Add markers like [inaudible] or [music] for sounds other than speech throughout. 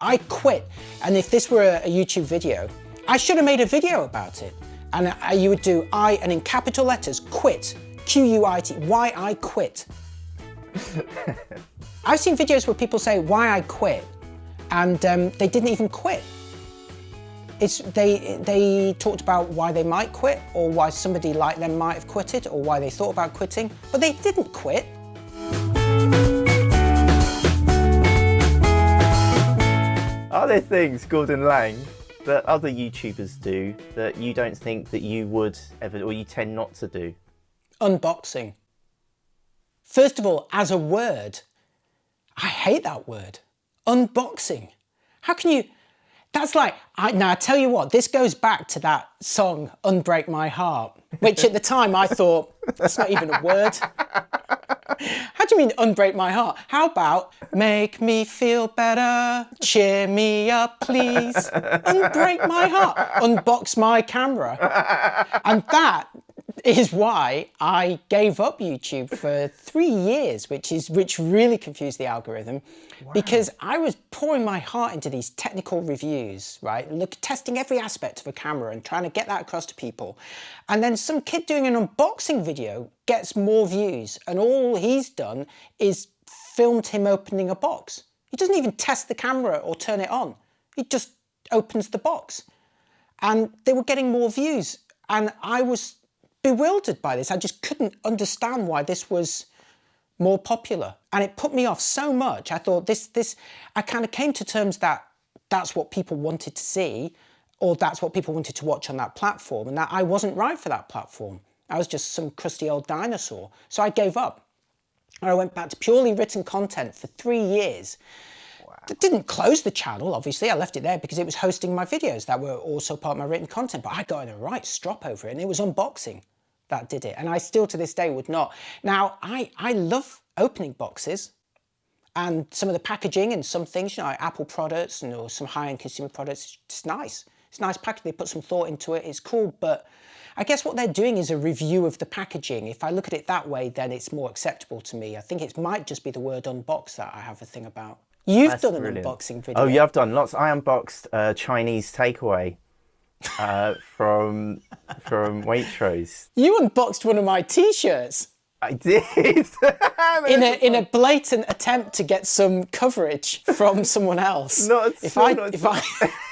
I quit. And if this were a, a YouTube video, I should have made a video about it. And I, you would do I and in capital letters, quit, Q-U-I-T, why I quit. [laughs] I've seen videos where people say why I quit and um, they didn't even quit. It's, they, they talked about why they might quit or why somebody like them might have quitted or why they thought about quitting, but they didn't quit. There things, Gordon Laing, that other YouTubers do that you don't think that you would ever, or you tend not to do? Unboxing. First of all, as a word, I hate that word. Unboxing. How can you, that's like, I, now I tell you what, this goes back to that song, Unbreak My Heart, which at the time I thought, that's not even a word. [laughs] How do you mean unbreak my heart? How about make me feel better, cheer me up please, unbreak my heart, unbox my camera. And that is why I gave up YouTube for three years, which is which really confused the algorithm wow. because I was pouring my heart into these technical reviews, right? Look, testing every aspect of a camera and trying to get that across to people. And then some kid doing an unboxing video gets more views and all he's done is filmed him opening a box. He doesn't even test the camera or turn it on. He just opens the box. And they were getting more views. And I was bewildered by this. I just couldn't understand why this was more popular. And it put me off so much. I thought this, this, I kind of came to terms that that's what people wanted to see or that's what people wanted to watch on that platform and that I wasn't right for that platform. I was just some crusty old dinosaur. So I gave up. And I went back to purely written content for three years. Wow. Didn't close the channel, obviously. I left it there because it was hosting my videos that were also part of my written content. But I got in a right strop over it and it was unboxing that did it. And I still to this day would not. Now, I, I love opening boxes and some of the packaging and some things, you know, like Apple products and or some high-end consumer products, it's nice. It's nice packaging, they put some thought into it, it's cool, but I guess what they're doing is a review of the packaging. If I look at it that way, then it's more acceptable to me. I think it might just be the word unbox that I have a thing about. You've That's done an brilliant. unboxing video. Oh, yeah, I've done lots. I unboxed uh, Chinese takeaway uh, [laughs] from from Waitrose. You unboxed one of my t-shirts. I did. [laughs] in a in a blatant attempt to get some coverage from [laughs] someone else. Not if I not if I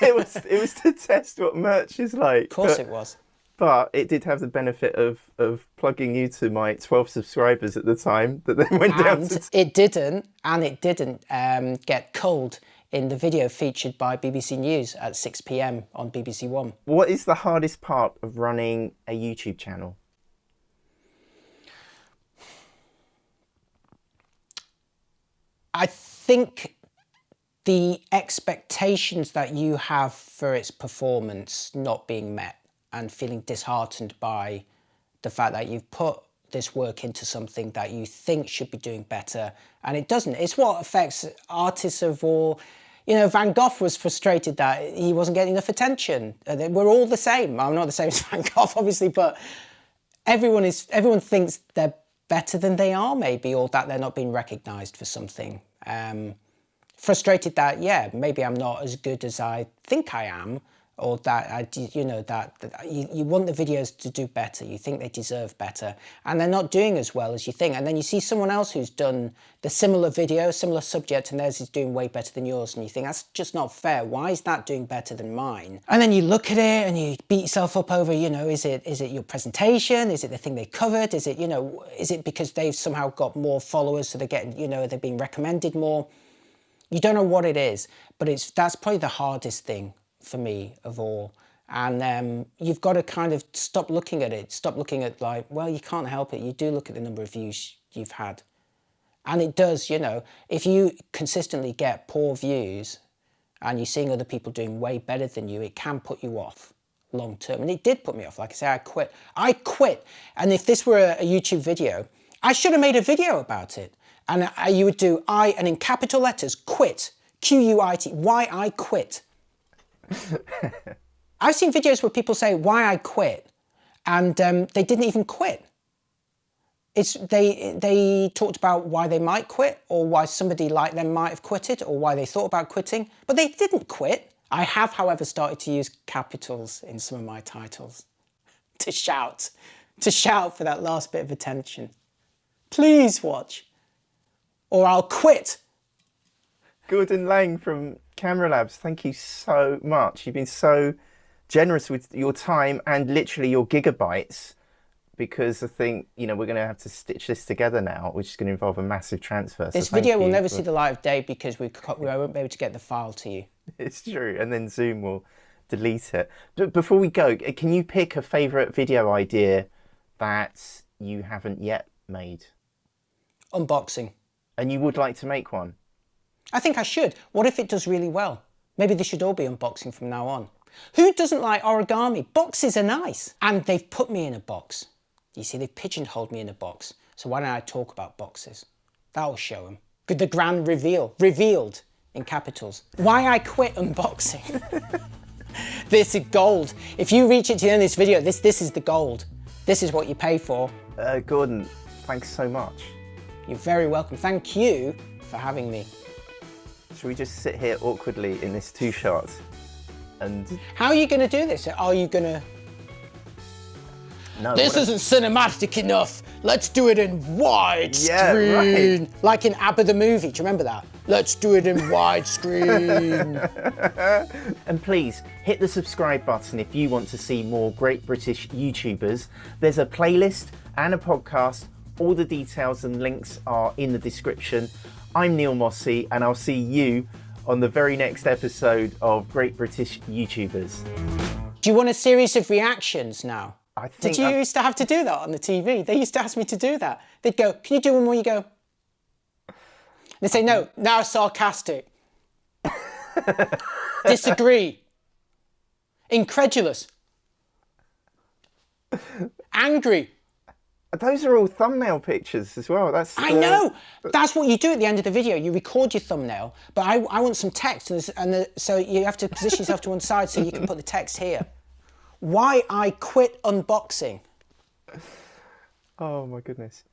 it was it was to test what merch is like. Of course but, it was. But it did have the benefit of of plugging you to my 12 subscribers at the time that then went and down to it didn't and it didn't um, get culled in the video featured by BBC News at 6 p.m. on BBC One. What is the hardest part of running a YouTube channel? I think the expectations that you have for its performance not being met and feeling disheartened by the fact that you've put this work into something that you think should be doing better and it doesn't. It's what affects artists of all, you know, Van Gogh was frustrated that he wasn't getting enough attention. Uh, we're all the same. I'm not the same [laughs] as Van Gogh, obviously, but everyone is, everyone thinks they're better than they are maybe, or that they're not being recognized for something. Um, frustrated that, yeah, maybe I'm not as good as I think I am, or that uh, I, you know that, that, you, you want the videos to do better you think they deserve better and they're not doing as well as you think and then you see someone else who's done the similar video similar subject and theirs is doing way better than yours and you think that's just not fair. Why is that doing better than mine? And then you look at it and you beat yourself up over you know is it is it your presentation? Is it the thing they covered? Is it you know is it because they've somehow got more followers so they're getting you know they're being recommended more? You don't know what it is but it's that's probably the hardest thing for me of all. And um, you've got to kind of stop looking at it, stop looking at like, well, you can't help it. You do look at the number of views you've had. And it does, you know, if you consistently get poor views and you're seeing other people doing way better than you, it can put you off long term. And it did put me off. Like I say, I quit. I quit. And if this were a, YouTube video, I should have made a video about it. And I, you would do I, and in capital letters, quit, Q-U-I-T, why I quit. [laughs] I've seen videos where people say why I quit and um, they didn't even quit. it's they they talked about why they might quit or why somebody like them might have quitted or why they thought about quitting, but they didn't quit. I have, however, started to use capitals in some of my titles [laughs] to shout, to shout for that last bit of attention. Please watch, or I'll quit. Gordon Laing from Camera Labs, thank you so much. You've been so generous with your time and literally your gigabytes because I think you know we're going to have to stitch this together now, which is going to involve a massive transfer. This thank video will never for- see the light of day because we, we won't be able to get the file to you. [laughs] It's true, and then Zoom will delete it. But before we go, uh, can you pick a favourite video idea that you haven't yet made, Unboxing. and you would like to make one? I think I should. What if it does really well? Maybe they should all be unboxing from now on. Who doesn't like origami? Boxes are nice. And they've put me in a box. You see, they've pigeonholed me in a box. So why don't I talk about boxes? That'll show them. The grand reveal. Revealed in capitals. Why I quit unboxing. [laughs] this is gold. If you reach it to the end of this video, this, this is the gold. This is what you pay for. Uh, Gordon, thanks so much. You're very welcome. Thank you for having me. Should we just sit here awkwardly in this two shot? And How are you going to do this? Are you going to no, This isn't cinematic enough. Let's do it in widescreen. Yeah, right. Like in ABBA the movie. Do you remember that? Let's do it in widescreen. [laughs] And please hit the subscribe button if you want to see more great British YouTubers. There's a playlist and a podcast. All the details and links are in the description. I'm Neil Mossey, and I'll see you on the very next episode of Great British YouTubers. do you want a series of reactions now? I think Did you I- used to have to do that on the TV? They used to ask me to do that. They'd go, Can you do one more? You go, They say, No, now sarcastic. [laughs] Disagree. Incredulous. Angry. Those are all thumbnail pictures as well. That's I uh, know. That's what you do at the end of the video. You record your thumbnail, but I, I want some text, and, and the, so you have to position yourself to one side so you can put the text here. Why I quit unboxing. [laughs] Oh my goodness.